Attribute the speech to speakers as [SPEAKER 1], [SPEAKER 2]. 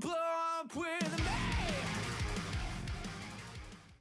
[SPEAKER 1] blow up with a